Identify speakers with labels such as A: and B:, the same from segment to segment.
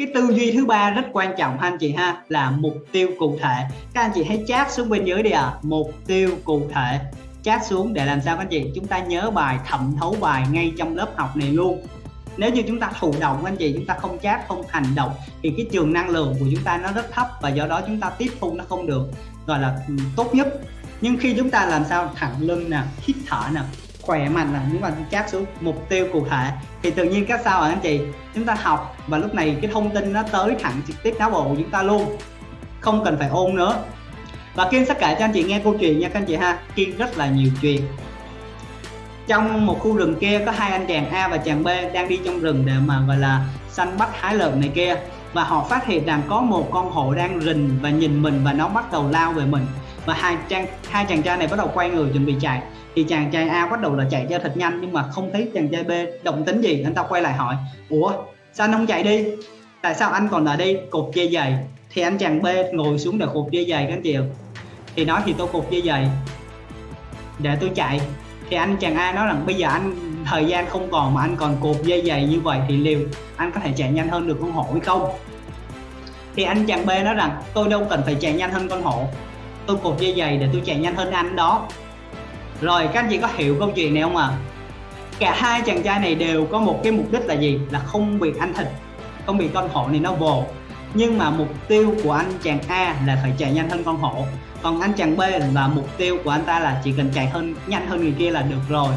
A: cái tư duy thứ ba rất quan trọng anh chị ha, là mục tiêu cụ thể. Các anh chị hãy chat xuống bên dưới đi ạ. À. mục tiêu cụ thể. Chat xuống để làm sao các anh chị? Chúng ta nhớ bài, thẩm thấu bài ngay trong lớp học này luôn. Nếu như chúng ta thụ động anh chị, chúng ta không chat, không hành động, thì cái trường năng lượng của chúng ta nó rất thấp và do đó chúng ta tiếp thu nó không được, gọi là ừ, tốt nhất. Nhưng khi chúng ta làm sao? Thẳng lưng nè, hít thở nè khỏe mạnh là những bạn chát xuống mục tiêu cụ thể. Thì tự nhiên các sao anh chị? Chúng ta học và lúc này cái thông tin nó tới thẳng trực tiếp não bộ của chúng ta luôn. Không cần phải ôn nữa. Và Kiên sẽ kể cho anh chị nghe câu chuyện nha các anh chị ha. Kiên rất là nhiều chuyện. Trong một khu rừng kia có hai anh chàng A và chàng B đang đi trong rừng để mà, gọi là, săn bắt hái lợn này kia. Và họ phát hiện rằng có một con hổ đang rình và nhìn mình và nó bắt đầu lao về mình và hai chàng hai chàng trai này bắt đầu quay người chuẩn bị chạy. Thì chàng trai A bắt đầu là chạy cho thật nhanh, nhưng mà không thấy chàng trai B động tính gì, anh ta quay lại hỏi, ủa, sao anh không chạy đi? Tại sao anh còn ở đây cột dây giày thì anh chàng B ngồi xuống để cột dây giày các anh chị thì nói thì tôi cột dây giày để tôi chạy. Thì anh chàng A nói rằng bây giờ anh, thời gian không còn mà anh còn cột dây giày như vậy thì liệu anh có thể chạy nhanh hơn được con hổ hay không? Thì anh chàng B nói rằng, tôi đâu cần phải chạy nhanh hơn con hổ tôi cột dây giày để tôi chạy nhanh hơn anh đó. Rồi, các anh chị có hiểu câu chuyện này không ạ? À? cả hai chàng trai này đều có một cái mục đích là gì? Là không bị anh thịt, không bị con hổ này nó vồ. Nhưng mà mục tiêu của anh chàng A là phải chạy nhanh hơn con hổ. Còn anh chàng B là mục tiêu của anh ta là chỉ cần chạy hơn, nhanh hơn người kia là được rồi.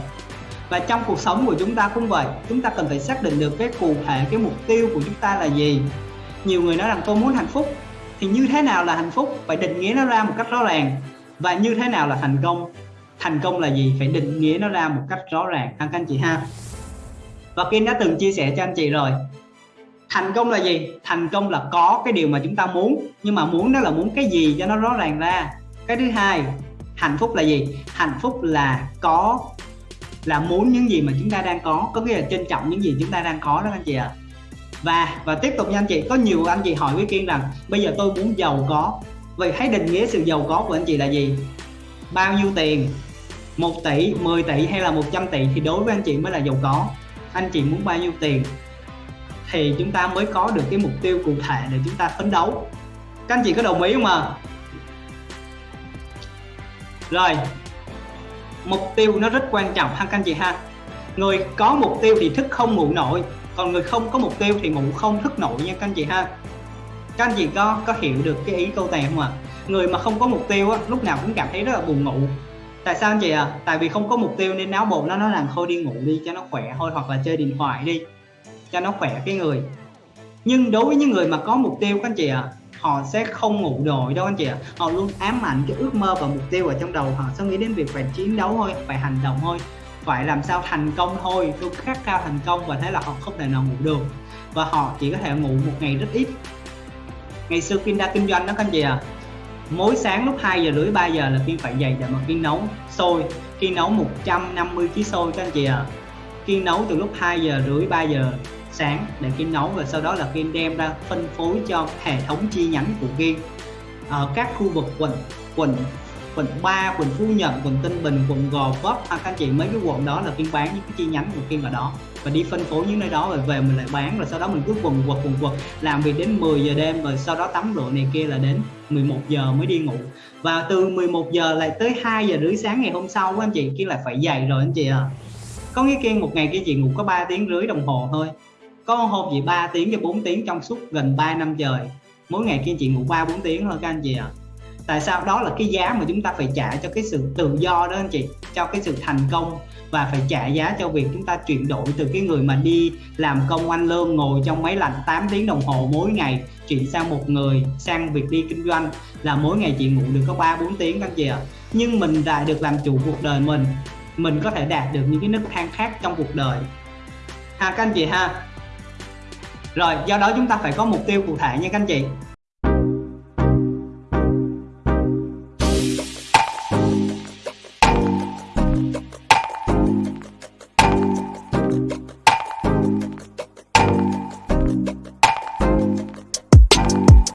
A: Và trong cuộc sống của chúng ta cũng vậy, chúng ta cần phải xác định được cái cụ thể, cái mục tiêu của chúng ta là gì. Nhiều người nói rằng tôi muốn hạnh phúc thì như thế nào là hạnh phúc? Phải định nghĩa nó ra một cách rõ ràng. Và như thế nào là thành công? Thành công là gì? Phải định nghĩa nó ra một cách rõ ràng. Ha các anh chị ha. Và Kim đã từng chia sẻ cho anh chị rồi. Thành công là gì? Thành công là có cái điều mà chúng ta muốn. Nhưng mà muốn đó là muốn cái gì cho nó rõ ràng ra? Cái thứ hai, hạnh phúc là gì? Hạnh phúc là có, là muốn những gì mà chúng ta đang có. Có nghĩa là trân trọng những gì chúng ta đang có đó anh chị ạ. à và và tiếp tục nha anh chị, có nhiều anh chị hỏi với kiên rằng, bây giờ tôi muốn giàu có. Vậy hãy định nghĩa sự giàu có của anh chị là gì? Bao nhiêu tiền? 1 tỷ 10 tỷ hay là 100 tỷ thì đối với anh chị mới là giàu có. Anh chị muốn bao nhiêu tiền? Thì chúng ta mới có được cái mục tiêu cụ thể để chúng ta phấn đấu. Các anh chị có đồng ý không ạ? Rồi, mục tiêu nó rất quan trọng ha các anh chị ha. Người có mục tiêu thì thức không ngủ nổi còn người không có mục tiêu thì ngủ không thức nổi nha các anh chị ha. Các anh chị có có hiểu được cái ý câu này không ạ? Người mà không có mục tiêu á, lúc nào cũng cảm thấy rất là buồn ngủ. Tại sao anh chị ạ? À? tại vì không có mục tiêu nên não bộ nó nó làm thôi đi ngủ đi cho nó khỏe thôi hoặc là chơi điện thoại đi cho nó khỏe cái người. Nhưng đối với những người mà có mục tiêu các anh chị ạ à, họ sẽ không ngủ nổi đâu anh chị ạ. À. họ luôn ám ảnh cái ước mơ và mục tiêu ở trong đầu. Họ sẽ nghĩ đến việc phải chiến đấu thôi phải hành động thôi phải làm sao thành công thôi? Tôi khát khao thành công và thế là họ không thể nào ngủ được. Và họ chỉ có thể ngủ một ngày rất ít. Ngày xưa Kim đã kinh doanh đó, các anh chị à mỗi sáng lúc 2 giờ rưỡi 3 giờ là Kim phải dậy để mà Kim nấu sôi Kim nấu 150 kg sôi các anh chị à Kim nấu từ lúc 2 giờ rưỡi 3 giờ sáng để Kim nấu và sau đó là Kim đem ra phân phối cho hệ thống chi nhánh của Kim. Ở các khu vực quận quận quận 3, quận Phú Nhuận, quận Tân Bình, quận Gò Vấp. Hoặc các anh chị mấy cái quận đó là kiên bán những cái chi nhánh của kiên ở đó. Và đi phân phối những nơi đó rồi về mình lại bán rồi sau đó mình cứ quần quật quần quật. Làm việc đến 10 giờ đêm rồi sau đó tắm rửa này kia là đến 11 giờ mới đi ngủ. Và từ 11 giờ lại tới 2 giờ rưỡi sáng ngày hôm sau anh chị kia lại phải dậy rồi anh chị ạ. À có nghĩa kia một ngày kia chị ngủ có 3 tiếng rưỡi đồng hồ thôi. Có hôm chị 3 tiếng cho 4 tiếng trong suốt gần 3 năm trời. Mỗi ngày kia chị ngủ 3 4 tiếng thôi các anh chị ạ. à tại sao? Đó là cái giá mà chúng ta phải trả cho cái sự tự do đó anh chị, cho cái sự thành công và phải trả giá cho việc chúng ta chuyển đổi từ cái người mà đi làm công ăn lương, ngồi trong máy lạnh 8 tiếng đồng hồ mỗi ngày, chuyển sang một người, sang việc đi kinh doanh là mỗi ngày chị ngủ được có 3 4 tiếng các anh chị ạ. Nhưng mình lại được làm chủ cuộc đời mình mình có thể đạt được những cái nấc thang khác trong cuộc đời. Ha các anh chị ha. Rồi, do đó chúng ta phải có mục tiêu cụ thể nha các anh chị.